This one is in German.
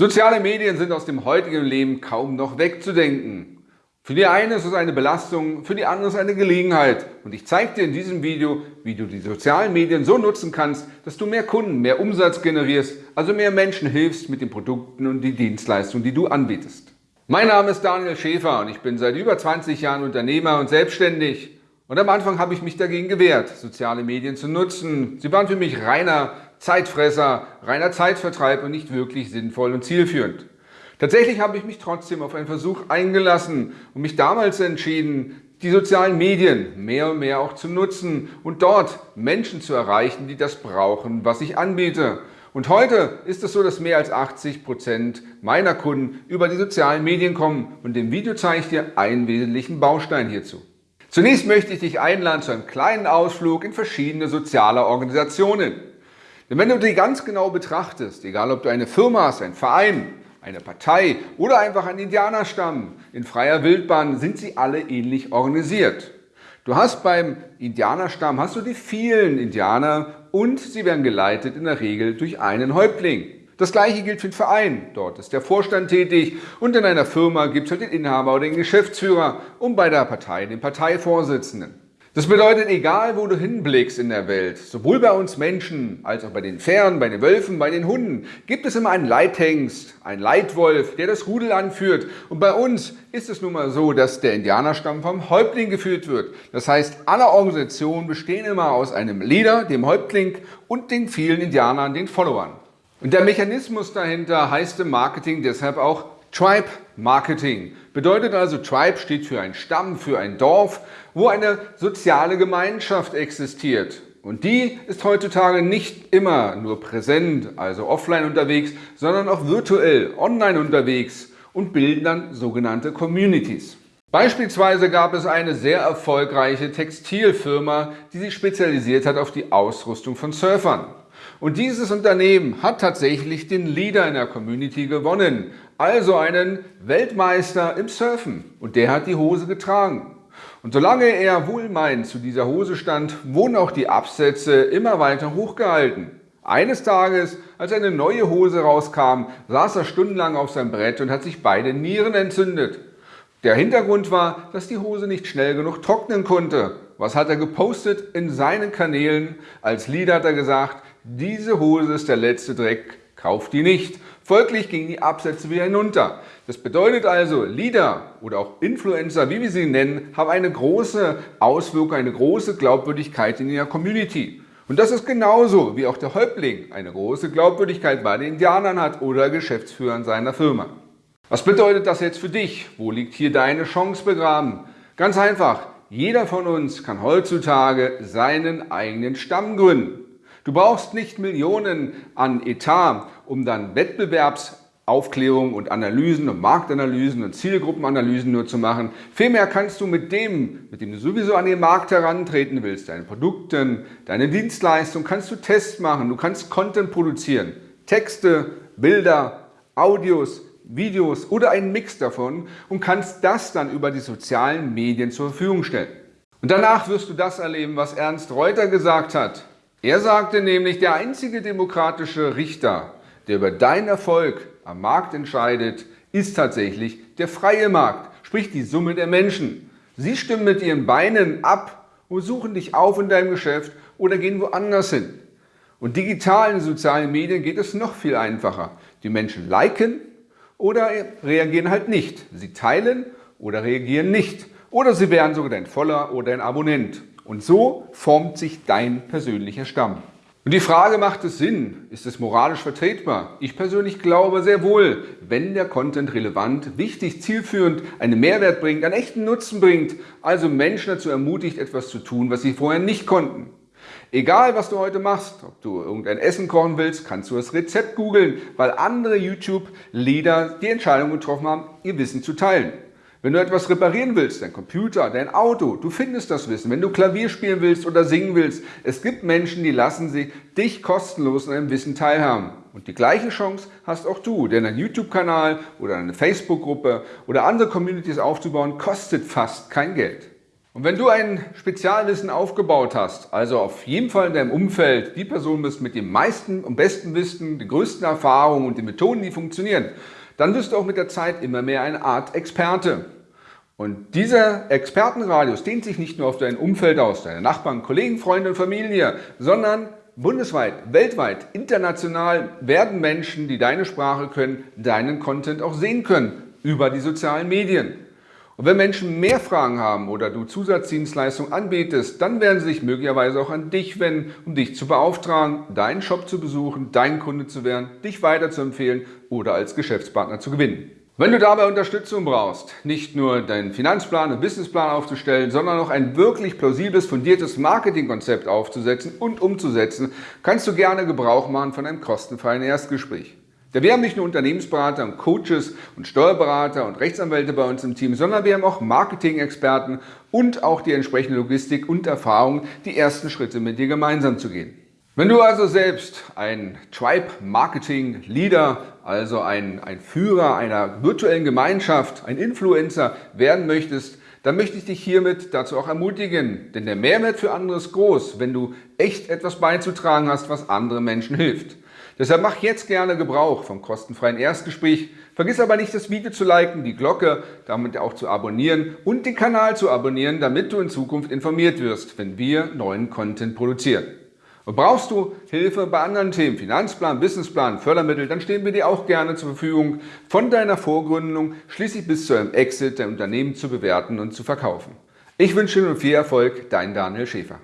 Soziale Medien sind aus dem heutigen Leben kaum noch wegzudenken. Für die eine ist es eine Belastung, für die andere ist es eine Gelegenheit. Und ich zeige dir in diesem Video, wie du die sozialen Medien so nutzen kannst, dass du mehr Kunden, mehr Umsatz generierst, also mehr Menschen hilfst mit den Produkten und die Dienstleistungen, die du anbietest. Mein Name ist Daniel Schäfer und ich bin seit über 20 Jahren Unternehmer und selbstständig. Und am Anfang habe ich mich dagegen gewehrt, soziale Medien zu nutzen. Sie waren für mich reiner Zeitfresser, reiner Zeitvertreib und nicht wirklich sinnvoll und zielführend. Tatsächlich habe ich mich trotzdem auf einen Versuch eingelassen und mich damals entschieden, die sozialen Medien mehr und mehr auch zu nutzen und dort Menschen zu erreichen, die das brauchen, was ich anbiete. Und heute ist es so, dass mehr als 80 Prozent meiner Kunden über die sozialen Medien kommen und im Video zeige ich dir einen wesentlichen Baustein hierzu. Zunächst möchte ich dich einladen zu einem kleinen Ausflug in verschiedene soziale Organisationen. Denn wenn du die ganz genau betrachtest, egal ob du eine Firma hast, ein Verein, eine Partei oder einfach ein Indianerstamm in freier Wildbahn, sind sie alle ähnlich organisiert. Du hast beim Indianerstamm hast du die vielen Indianer und sie werden geleitet in der Regel durch einen Häuptling. Das gleiche gilt für den Verein. Dort ist der Vorstand tätig und in einer Firma gibt es halt den Inhaber oder den Geschäftsführer und bei der Partei den Parteivorsitzenden. Das bedeutet, egal wo du hinblickst in der Welt, sowohl bei uns Menschen als auch bei den Pferden, bei den Wölfen, bei den Hunden, gibt es immer einen Leithengst, einen Leitwolf, der das Rudel anführt. Und bei uns ist es nun mal so, dass der Indianerstamm vom Häuptling geführt wird. Das heißt, alle Organisationen bestehen immer aus einem Leader, dem Häuptling und den vielen Indianern, den Followern. Und der Mechanismus dahinter heißt im Marketing deshalb auch Tribe Marketing. Bedeutet also, Tribe steht für ein Stamm, für ein Dorf, wo eine soziale Gemeinschaft existiert. Und die ist heutzutage nicht immer nur präsent, also offline unterwegs, sondern auch virtuell, online unterwegs und bilden dann sogenannte Communities. Beispielsweise gab es eine sehr erfolgreiche Textilfirma, die sich spezialisiert hat auf die Ausrüstung von Surfern. Und dieses Unternehmen hat tatsächlich den Leader in der Community gewonnen, also einen Weltmeister im Surfen. Und der hat die Hose getragen. Und solange er wohlmeinend zu dieser Hose stand, wurden auch die Absätze immer weiter hochgehalten. Eines Tages, als eine neue Hose rauskam, saß er stundenlang auf seinem Brett und hat sich beide Nieren entzündet. Der Hintergrund war, dass die Hose nicht schnell genug trocknen konnte. Was hat er gepostet in seinen Kanälen? Als Lied hat er gesagt, diese Hose ist der letzte Dreck, kauft die nicht. Folglich gingen die Absätze wieder hinunter. Das bedeutet also, Leader oder auch Influencer, wie wir sie nennen, haben eine große Auswirkung, eine große Glaubwürdigkeit in ihrer Community. Und das ist genauso, wie auch der Häuptling eine große Glaubwürdigkeit bei den Indianern hat oder Geschäftsführern seiner Firma. Was bedeutet das jetzt für dich? Wo liegt hier deine Chance begraben? Ganz einfach, jeder von uns kann heutzutage seinen eigenen Stamm gründen. Du brauchst nicht Millionen an Etat, um dann Wettbewerbsaufklärung und Analysen und Marktanalysen und Zielgruppenanalysen nur zu machen. Vielmehr kannst du mit dem, mit dem du sowieso an den Markt herantreten willst, deine Produkte, deine Dienstleistung, kannst du Tests machen, du kannst Content produzieren. Texte, Bilder, Audios, Videos oder einen Mix davon und kannst das dann über die sozialen Medien zur Verfügung stellen. Und danach wirst du das erleben, was Ernst Reuter gesagt hat. Er sagte nämlich, der einzige demokratische Richter, der über deinen Erfolg am Markt entscheidet, ist tatsächlich der freie Markt, sprich die Summe der Menschen. Sie stimmen mit ihren Beinen ab und suchen dich auf in deinem Geschäft oder gehen woanders hin. Und digital in sozialen Medien geht es noch viel einfacher. Die Menschen liken oder reagieren halt nicht. Sie teilen oder reagieren nicht. Oder sie werden sogar dein Voller oder ein Abonnent. Und so formt sich dein persönlicher Stamm. Und die Frage, macht es Sinn? Ist es moralisch vertretbar? Ich persönlich glaube sehr wohl, wenn der Content relevant, wichtig, zielführend, einen Mehrwert bringt, einen echten Nutzen bringt, also Menschen dazu ermutigt, etwas zu tun, was sie vorher nicht konnten. Egal, was du heute machst, ob du irgendein Essen kochen willst, kannst du das Rezept googeln, weil andere YouTube-Leader die Entscheidung getroffen haben, ihr Wissen zu teilen. Wenn du etwas reparieren willst, dein Computer, dein Auto, du findest das Wissen. Wenn du Klavier spielen willst oder singen willst, es gibt Menschen, die lassen sich dich kostenlos an deinem Wissen teilhaben. Und die gleiche Chance hast auch du, denn ein YouTube-Kanal oder eine Facebook-Gruppe oder andere Communities aufzubauen, kostet fast kein Geld. Und wenn du ein Spezialwissen aufgebaut hast, also auf jeden Fall in deinem Umfeld die Person bist mit dem meisten und besten Wissen, den größten Erfahrungen und den Methoden, die funktionieren, dann wirst du auch mit der Zeit immer mehr eine Art Experte. Und dieser Expertenradius dehnt sich nicht nur auf dein Umfeld aus, deine Nachbarn, Kollegen, Freunde und Familie, sondern bundesweit, weltweit, international werden Menschen, die deine Sprache können, deinen Content auch sehen können über die sozialen Medien. Und wenn Menschen mehr Fragen haben oder du Zusatzdienstleistungen anbietest, dann werden sie sich möglicherweise auch an dich wenden, um dich zu beauftragen, deinen Shop zu besuchen, dein Kunde zu werden, dich weiterzuempfehlen oder als Geschäftspartner zu gewinnen. Wenn du dabei Unterstützung brauchst, nicht nur deinen Finanzplan und Businessplan aufzustellen, sondern auch ein wirklich plausibles, fundiertes Marketingkonzept aufzusetzen und umzusetzen, kannst du gerne Gebrauch machen von einem kostenfreien Erstgespräch. Denn wir haben nicht nur Unternehmensberater und Coaches und Steuerberater und Rechtsanwälte bei uns im Team, sondern wir haben auch Marketing-Experten und auch die entsprechende Logistik und Erfahrung, die ersten Schritte mit dir gemeinsam zu gehen. Wenn du also selbst ein Tribe Marketing Leader, also ein, ein Führer einer virtuellen Gemeinschaft, ein Influencer werden möchtest, dann möchte ich dich hiermit dazu auch ermutigen. Denn der Mehrwert für andere ist groß, wenn du echt etwas beizutragen hast, was anderen Menschen hilft. Deshalb mach jetzt gerne Gebrauch vom kostenfreien Erstgespräch. Vergiss aber nicht, das Video zu liken, die Glocke damit auch zu abonnieren und den Kanal zu abonnieren, damit du in Zukunft informiert wirst, wenn wir neuen Content produzieren. Und brauchst du Hilfe bei anderen Themen, Finanzplan, Businessplan, Fördermittel, dann stehen wir dir auch gerne zur Verfügung, von deiner Vorgründung schließlich bis zu einem Exit dein Unternehmen zu bewerten und zu verkaufen. Ich wünsche dir viel Erfolg, dein Daniel Schäfer.